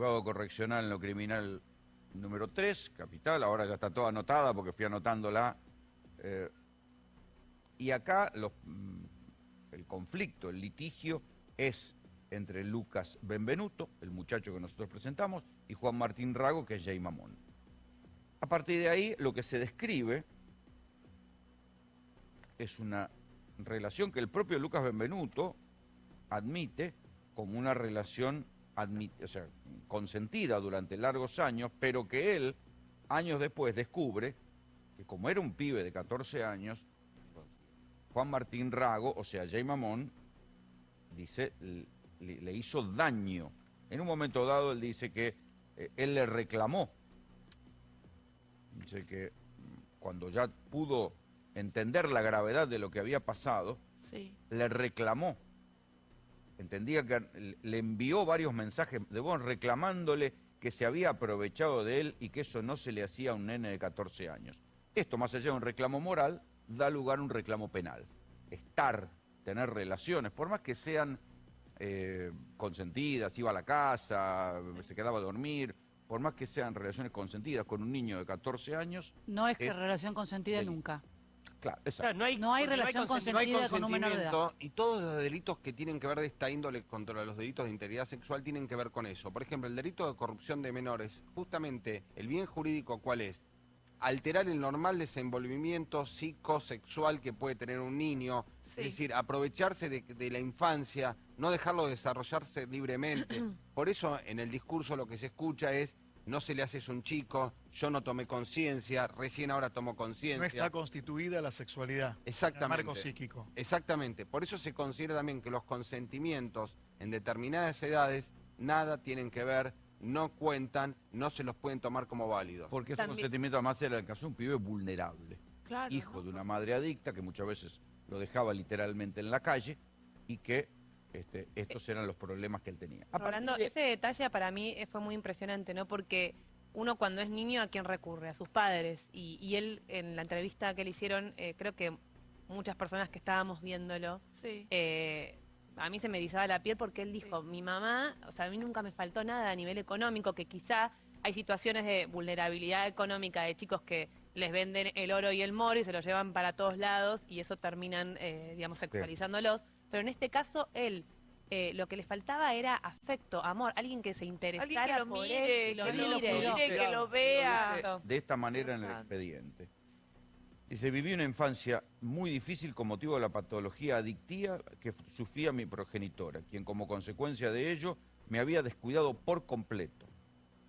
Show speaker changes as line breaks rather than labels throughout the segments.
juzgado correccional en lo criminal número 3, capital, ahora ya está toda anotada porque fui anotándola. Eh, y acá mm, el conflicto, el litigio es entre Lucas Benvenuto, el muchacho que nosotros presentamos, y Juan Martín Rago, que es Jay Mamón. A partir de ahí, lo que se describe es una relación que el propio Lucas Benvenuto admite como una relación o sea, consentida durante largos años, pero que él, años después, descubre que como era un pibe de 14 años, Juan Martín Rago, o sea, Jay Mamón, dice, le, hizo daño. En un momento dado él dice que eh, él le reclamó. Dice que mm, cuando ya pudo entender la gravedad de lo que había pasado, le reclamó entendía que le envió varios mensajes de voz reclamándole que se había aprovechado de él y que eso no se le hacía a un nene de 14 años. Esto, más allá de un reclamo moral, da lugar a un reclamo penal. Estar, tener relaciones, por más que sean eh, consentidas, iba a la casa, se quedaba a dormir, por más que sean relaciones consentidas con un niño de 14 años...
No es que relación consentida nunca.
Claro,
no, hay, relación consentida con un menor de edad.
Y todos los delitos que tienen que ver de esta índole contra los delitos de integridad sexual tienen que ver con eso. Por ejemplo, el delito de corrupción de menores, justamente el bien jurídico, ¿cuál es? Alterar el normal desenvolvimiento psicosexual que puede tener un niño, es decir, aprovecharse de, de la infancia, no dejarlo desarrollarse libremente. Por eso en el discurso lo que se escucha es no se le hace eso a un chico, yo no tomé conciencia, recién ahora tomo conciencia. No
está constituida la sexualidad.
Exactamente.
El marco psíquico.
Exactamente. Por eso se considera también que los consentimientos en determinadas edades nada tienen que ver, no cuentan, no se los pueden tomar como válidos.
Porque ese consentimiento además era el caso de un pibe vulnerable. hijo de una madre adicta que muchas veces lo dejaba literalmente en la calle y que este, estos eran los problemas que él tenía.
Hablando, ese detalle para mí fue muy impresionante, ¿no? Porque uno cuando es niño, ¿a quién recurre? A sus padres. Y, él, en la entrevista que le hicieron, eh, creo que muchas personas que estábamos viéndolo, eh, a mí se me erizaba la piel porque él dijo, mi mamá, o sea, a mí nunca me faltó nada a nivel económico, que quizá hay situaciones de vulnerabilidad económica de chicos que les venden el oro y el moro y se lo llevan para todos lados y eso terminan, eh, digamos, sexualizándolos. Pero en este caso, él eh, lo que le faltaba era afecto, amor, alguien que se interesara
que lo mire, que lo mire, que lo vea.
De esta manera en el expediente. Dice, viví una infancia muy difícil con motivo de la patología adictiva que sufría mi progenitora, quien como consecuencia de ello me había descuidado por completo.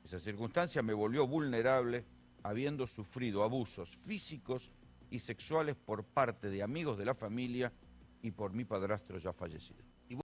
Esa circunstancia me volvió vulnerable habiendo sufrido abusos físicos y sexuales por parte de amigos de la familia y por mi padrastro ya fallecido.